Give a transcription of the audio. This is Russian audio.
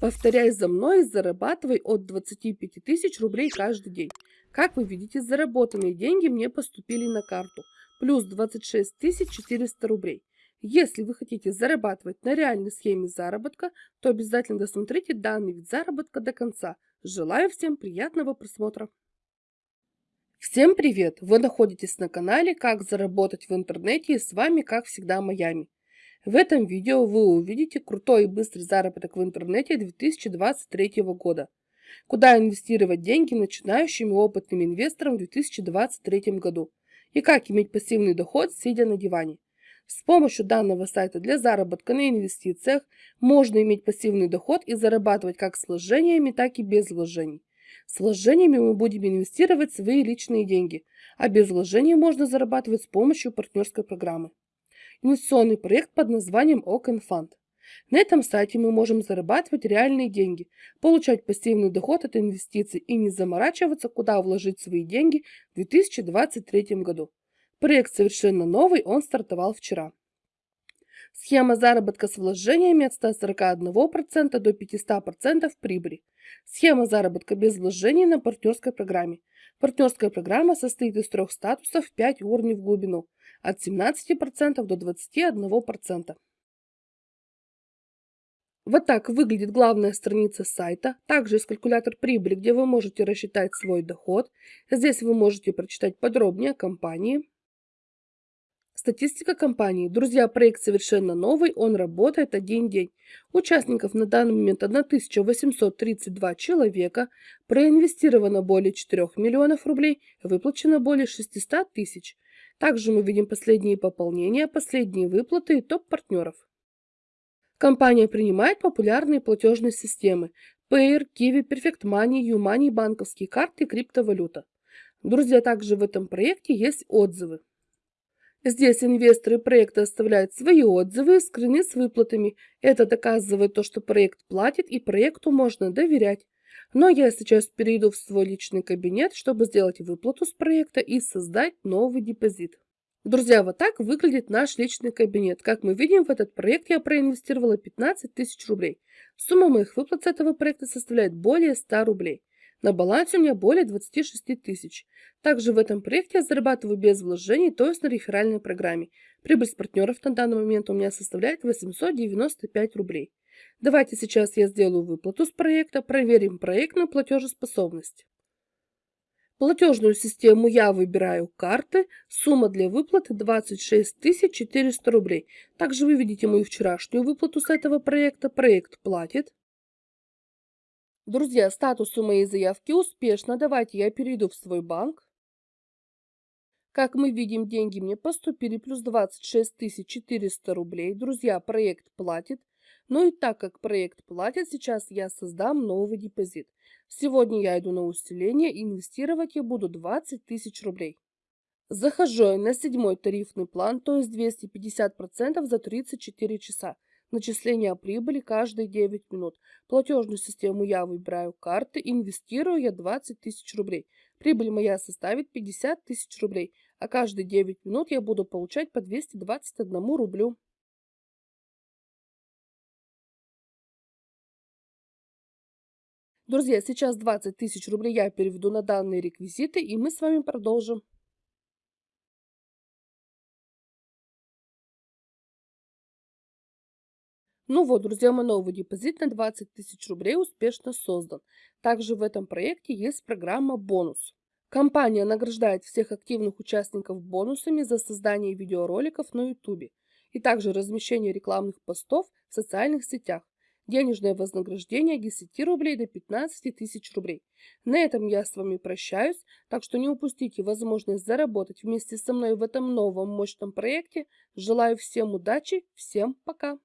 Повторяй за мной и зарабатывай от 25 тысяч рублей каждый день. Как вы видите, заработанные деньги мне поступили на карту. Плюс 26 400 рублей. Если вы хотите зарабатывать на реальной схеме заработка, то обязательно досмотрите данный вид заработка до конца. Желаю всем приятного просмотра. Всем привет! Вы находитесь на канале «Как заработать в интернете» и с вами, как всегда, Майами. В этом видео вы увидите крутой и быстрый заработок в интернете 2023 года. Куда инвестировать деньги начинающим и опытным инвесторам в 2023 году. И как иметь пассивный доход, сидя на диване. С помощью данного сайта для заработка на инвестициях можно иметь пассивный доход и зарабатывать как с вложениями, так и без вложений. С вложениями мы будем инвестировать свои личные деньги, а без вложений можно зарабатывать с помощью партнерской программы инвестиционный проект под названием Open Fund. На этом сайте мы можем зарабатывать реальные деньги, получать пассивный доход от инвестиций и не заморачиваться, куда вложить свои деньги в 2023 году. Проект совершенно новый, он стартовал вчера. Схема заработка с вложениями от 141% до 500% прибыли. Схема заработка без вложений на партнерской программе. Партнерская программа состоит из трех статусов 5 уровней в глубину от 17% до 21%. Вот так выглядит главная страница сайта. Также есть калькулятор прибыли, где вы можете рассчитать свой доход. Здесь вы можете прочитать подробнее о компании. Статистика компании. Друзья, проект совершенно новый, он работает один день. Участников на данный момент 1832 человека, проинвестировано более 4 миллионов рублей, выплачено более 600 тысяч. Также мы видим последние пополнения, последние выплаты и топ-партнеров. Компания принимает популярные платежные системы Payer, Kiwi, Perfect Money, YouMoney, банковские карты и криптовалюта. Друзья, также в этом проекте есть отзывы. Здесь инвесторы проекта оставляют свои отзывы и скрины с выплатами. Это доказывает то, что проект платит и проекту можно доверять. Но я сейчас перейду в свой личный кабинет, чтобы сделать выплату с проекта и создать новый депозит. Друзья, вот так выглядит наш личный кабинет. Как мы видим, в этот проект я проинвестировала 15 тысяч рублей. Сумма моих выплат с этого проекта составляет более 100 рублей. На балансе у меня более 26 тысяч. Также в этом проекте я зарабатываю без вложений, то есть на реферальной программе. Прибыль с партнеров на данный момент у меня составляет 895 рублей. Давайте сейчас я сделаю выплату с проекта, проверим проектную платежеспособность. Платежную систему я выбираю карты. Сумма для выплаты 26 400 рублей. Также вы видите мою вчерашнюю выплату с этого проекта. Проект платит. Друзья, статус у моей заявки успешно. Давайте я перейду в свой банк. Как мы видим, деньги мне поступили плюс 26 400 рублей. Друзья, проект платит. Ну и так как проект платит, сейчас я создам новый депозит. Сегодня я иду на усиление инвестировать я буду 20 тысяч рублей. Захожу на седьмой тарифный план, то есть 250% за 34 часа. Начисление прибыли каждые 9 минут. Платежную систему я выбираю карты, инвестирую я 20 тысяч рублей. Прибыль моя составит 50 тысяч рублей, а каждые 9 минут я буду получать по 221 рублю. Друзья, сейчас 20 тысяч рублей я переведу на данные реквизиты, и мы с вами продолжим. Ну вот, друзья, мой новый депозит на 20 тысяч рублей успешно создан. Также в этом проекте есть программа «Бонус». Компания награждает всех активных участников бонусами за создание видеороликов на YouTube и также размещение рекламных постов в социальных сетях. Денежное вознаграждение 10 рублей до 15 тысяч рублей. На этом я с вами прощаюсь, так что не упустите возможность заработать вместе со мной в этом новом мощном проекте. Желаю всем удачи, всем пока!